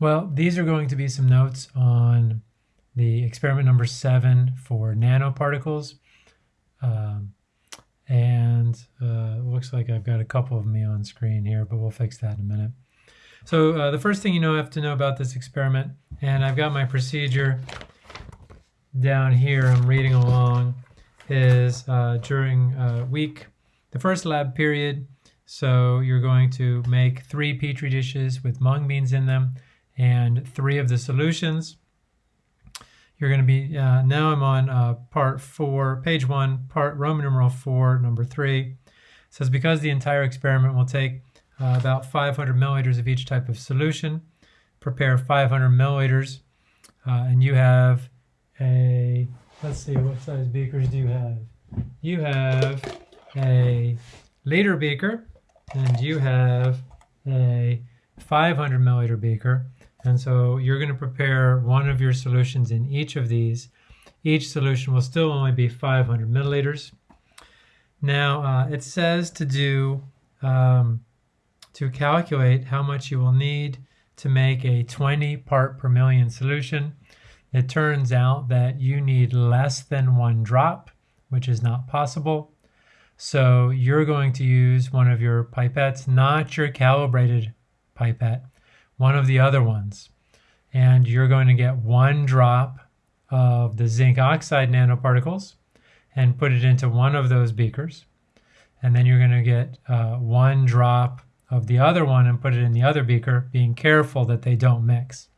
Well, these are going to be some notes on the experiment number seven for nanoparticles. Um, and uh, looks like I've got a couple of me on screen here, but we'll fix that in a minute. So uh, the first thing you know have to know about this experiment, and I've got my procedure down here, I'm reading along, is uh, during uh, week, the first lab period, so you're going to make three petri dishes with mung beans in them and three of the solutions. You're going to be, uh, now I'm on uh, part four, page one, part Roman numeral four, number three. It says because the entire experiment will take uh, about 500 milliliters of each type of solution. Prepare 500 milliliters, uh, and you have a, let's see, what size beakers do you have? You have a liter beaker, and you have a 500 milliliter beaker. And so you're going to prepare one of your solutions in each of these. Each solution will still only be 500 milliliters. Now, uh, it says to do um, to calculate how much you will need to make a 20 part per million solution. It turns out that you need less than one drop, which is not possible. So you're going to use one of your pipettes, not your calibrated pipette, one of the other ones. And you're going to get one drop of the zinc oxide nanoparticles and put it into one of those beakers. And then you're going to get uh, one drop of the other one and put it in the other beaker, being careful that they don't mix.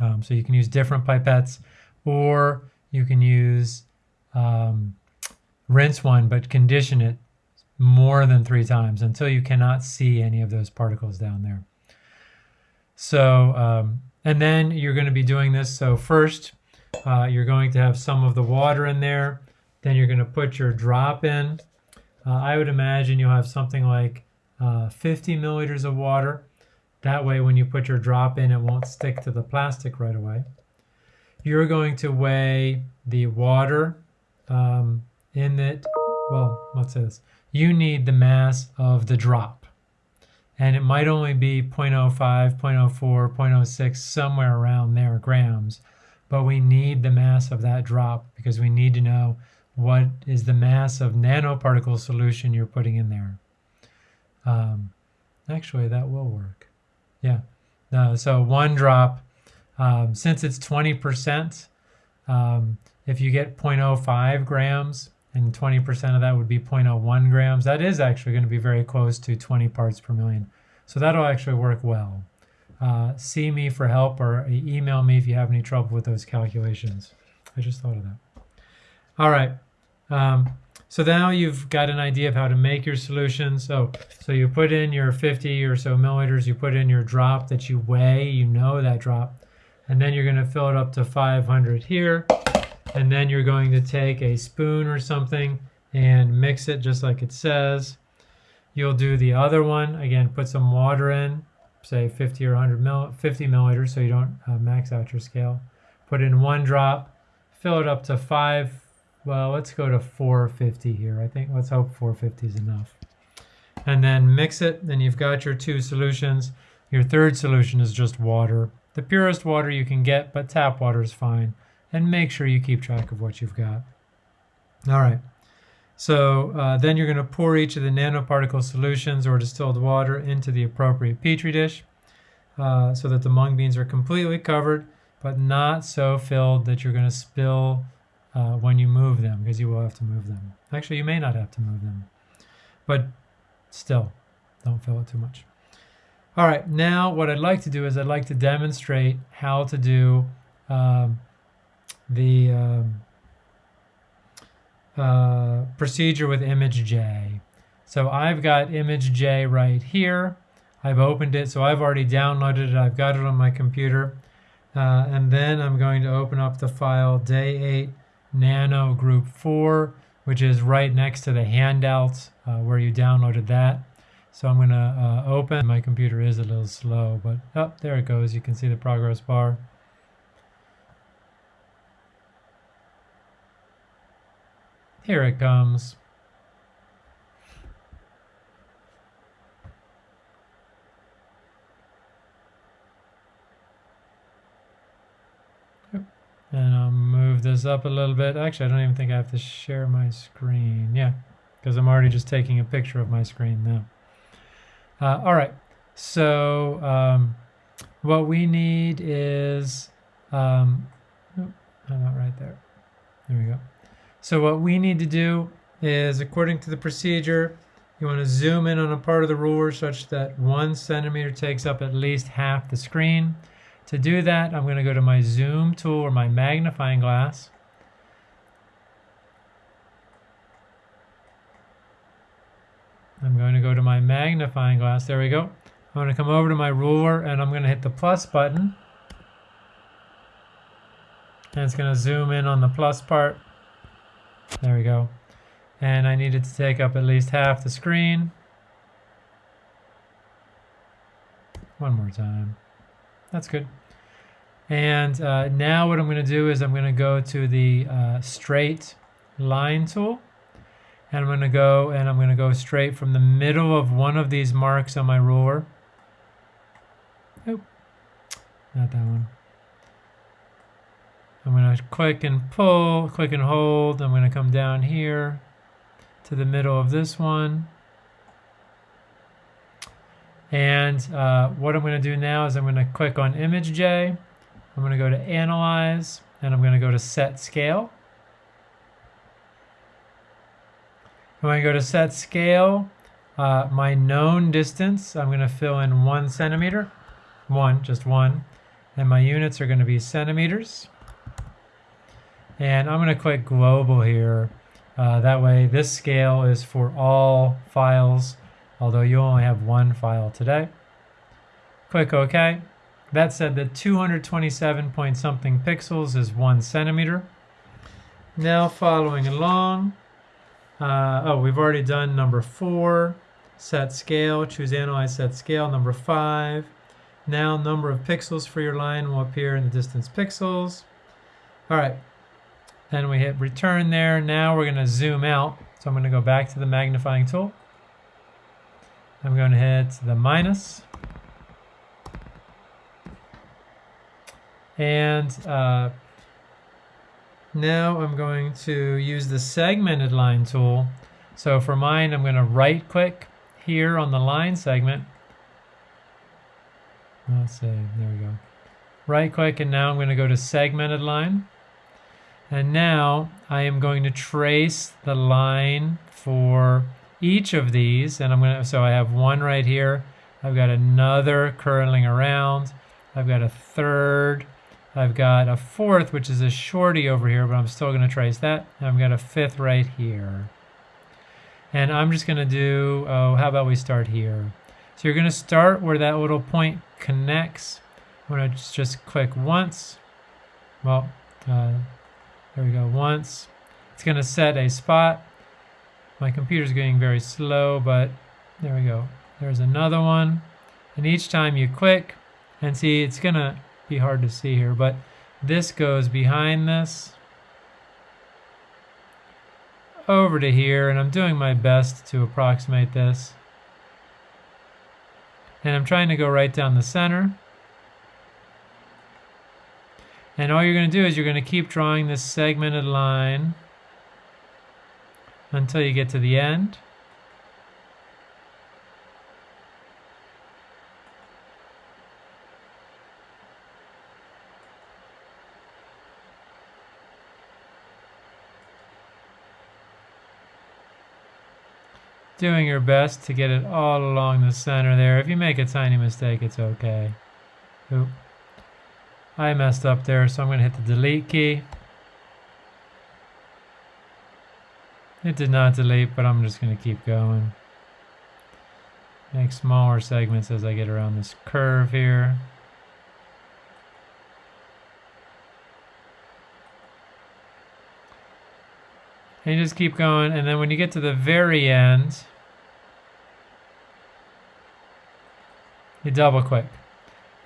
Um, so you can use different pipettes or you can use um, rinse one but condition it more than three times until you cannot see any of those particles down there. So, um, and then you're going to be doing this. So first, uh, you're going to have some of the water in there. Then you're going to put your drop in. Uh, I would imagine you'll have something like uh, 50 milliliters of water. That way when you put your drop in, it won't stick to the plastic right away. You're going to weigh the water um, in it. Well, what's this? You need the mass of the drop. And it might only be 0.05, 0.04, 0.06, somewhere around there, grams. But we need the mass of that drop because we need to know what is the mass of nanoparticle solution you're putting in there. Um, actually, that will work. Yeah. No, so one drop, um, since it's 20%, um, if you get 0.05 grams and 20% of that would be 0.01 grams, that is actually going to be very close to 20 parts per million. So that'll actually work well. Uh, see me for help or email me if you have any trouble with those calculations. I just thought of that. All right. Um, so now you've got an idea of how to make your solution. So, so you put in your 50 or so milliliters, you put in your drop that you weigh, you know that drop, and then you're going to fill it up to 500 here, and then you're going to take a spoon or something and mix it just like it says. You'll do the other one, again, put some water in, say 50 or 100 mill, 50 milliliters so you don't uh, max out your scale. Put in one drop, fill it up to five well, let's go to 450 here. I think let's hope 450 is enough. And then mix it, then you've got your two solutions. Your third solution is just water. The purest water you can get, but tap water is fine. And make sure you keep track of what you've got. All right. So uh, then you're going to pour each of the nanoparticle solutions or distilled water into the appropriate petri dish uh, so that the mung beans are completely covered, but not so filled that you're going to spill uh, when you move them because you will have to move them. Actually, you may not have to move them, but still, don't fill it too much. All right, now what I'd like to do is I'd like to demonstrate how to do um, the um, uh, procedure with image J. So I've got image J right here. I've opened it, so I've already downloaded it. I've got it on my computer. Uh, and then I'm going to open up the file day 8 Nano Group 4, which is right next to the handouts uh, where you downloaded that. So I'm going to uh, open. My computer is a little slow, but oh, there it goes. You can see the progress bar. Here it comes. And I'll move this up a little bit. Actually, I don't even think I have to share my screen. Yeah, because I'm already just taking a picture of my screen now. Uh, all right, so um, what we need is, um, oh, I'm not right there. There we go. So what we need to do is, according to the procedure, you want to zoom in on a part of the ruler such that one centimeter takes up at least half the screen. To do that, I'm going to go to my zoom tool or my magnifying glass. I'm going to go to my magnifying glass. There we go. I'm going to come over to my ruler and I'm going to hit the plus button. And it's going to zoom in on the plus part. There we go. And I need it to take up at least half the screen. One more time. That's good. And uh, now what I'm going to do is I'm going to go to the uh, straight line tool. And I'm going to go and I'm going to go straight from the middle of one of these marks on my ruler. Oh, not that one. I'm going to click and pull, click and hold. I'm going to come down here to the middle of this one. And uh, what I'm going to do now is I'm going to click on Image J. I'm going to go to Analyze, and I'm going to go to Set Scale. When I go to Set Scale, uh, my known distance, I'm going to fill in one centimeter. One, just one. And my units are going to be centimeters. And I'm going to click global here. Uh, that way this scale is for all files, although you only have one file today. Click OK. That said the 227 point something pixels is one centimeter. Now following along, uh, oh, we've already done number four, set scale, choose analyze set scale, number five. Now number of pixels for your line will appear in the distance pixels. All right, then we hit return there. Now we're going to zoom out. So I'm going to go back to the magnifying tool. I'm going to hit the minus. And uh, now I'm going to use the segmented line tool. So for mine, I'm going to right click here on the line segment. Let's see, there we go. Right click and now I'm going to go to segmented line. And now I am going to trace the line for each of these. And I'm going to, so I have one right here. I've got another curling around. I've got a third. I've got a fourth, which is a shorty over here, but I'm still going to trace that. And I've got a fifth right here. And I'm just going to do, oh, how about we start here? So you're going to start where that little point connects. I'm going to just, just click once. Well, uh, there we go, once. It's going to set a spot. My computer's getting very slow, but there we go. There's another one. And each time you click, and see, it's going to be hard to see here, but this goes behind this over to here, and I'm doing my best to approximate this. And I'm trying to go right down the center. And all you're going to do is you're going to keep drawing this segmented line until you get to the end. Doing your best to get it all along the center there. If you make a tiny mistake, it's okay. Oop. I messed up there, so I'm going to hit the delete key. It did not delete, but I'm just going to keep going. Make smaller segments as I get around this curve here. And just keep going, and then when you get to the very end, you double click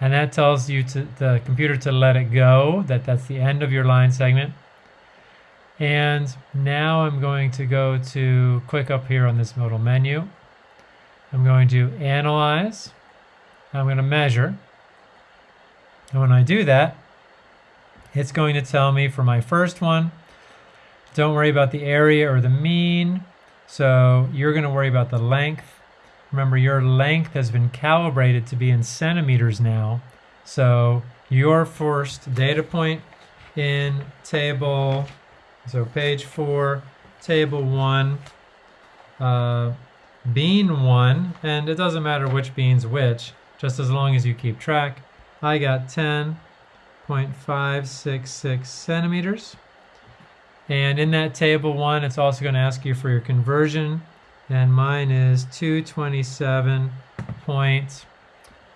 and that tells you to the computer to let it go that that's the end of your line segment and now I'm going to go to click up here on this modal menu I'm going to analyze I'm going to measure and when I do that it's going to tell me for my first one, don't worry about the area or the mean. So you're going to worry about the length. Remember, your length has been calibrated to be in centimeters now. So your first data point in table, so page four, table one, uh, bean one, and it doesn't matter which bean's which, just as long as you keep track. I got 10.566 centimeters. And in that table one, it's also going to ask you for your conversion. And mine is 227 point,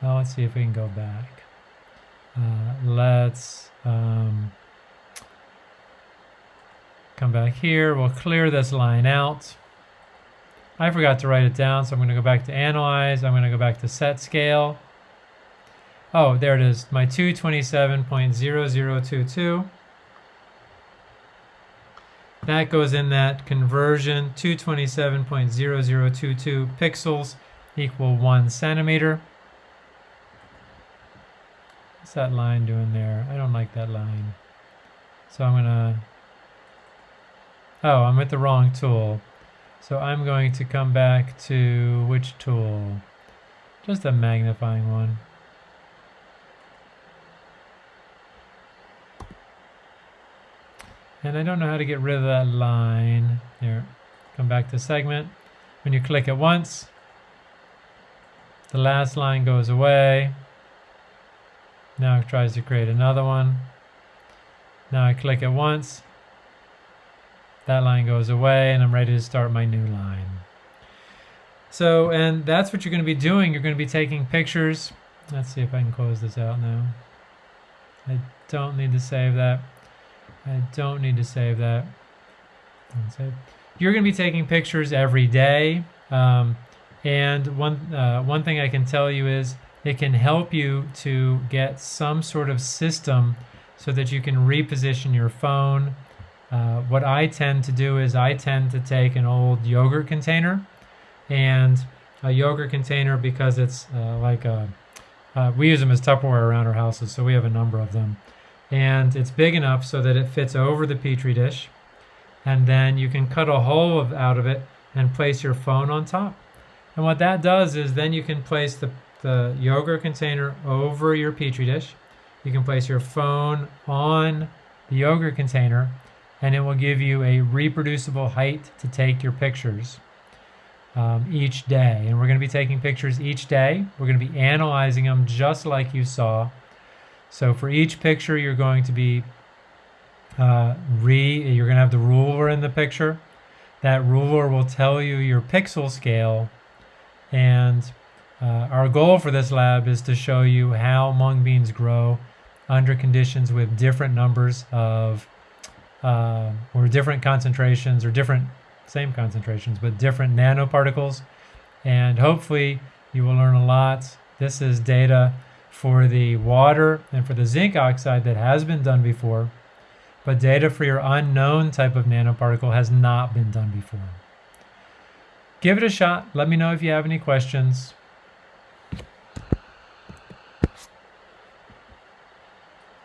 well, let's see if we can go back. Uh, let's um, come back here. We'll clear this line out. I forgot to write it down, so I'm going to go back to Analyze. I'm going to go back to Set Scale. Oh, there it is, my 227.0022. That goes in that conversion, 227.0022 pixels equal one centimeter. What's that line doing there? I don't like that line. So I'm gonna, oh, I'm with the wrong tool. So I'm going to come back to which tool? Just a magnifying one. And I don't know how to get rid of that line. Here, come back to segment. When you click it once, the last line goes away. Now it tries to create another one. Now I click it once. That line goes away and I'm ready to start my new line. So, and that's what you're going to be doing. You're going to be taking pictures. Let's see if I can close this out now. I don't need to save that. I don't need to save that. You're going to be taking pictures every day. Um, and one, uh, one thing I can tell you is it can help you to get some sort of system so that you can reposition your phone. Uh, what I tend to do is I tend to take an old yogurt container and a yogurt container because it's uh, like a, uh, we use them as Tupperware around our houses, so we have a number of them and it's big enough so that it fits over the petri dish. And then you can cut a hole of, out of it and place your phone on top. And what that does is then you can place the, the yogurt container over your petri dish. You can place your phone on the yogurt container and it will give you a reproducible height to take your pictures um, each day. And we're going to be taking pictures each day. We're going to be analyzing them just like you saw so for each picture, you're going to be uh, re, you're going to have the ruler in the picture. That ruler will tell you your pixel scale. And uh, our goal for this lab is to show you how mung beans grow under conditions with different numbers of, uh, or different concentrations, or different, same concentrations, but different nanoparticles. And hopefully you will learn a lot. This is data for the water and for the zinc oxide that has been done before, but data for your unknown type of nanoparticle has not been done before. Give it a shot. Let me know if you have any questions.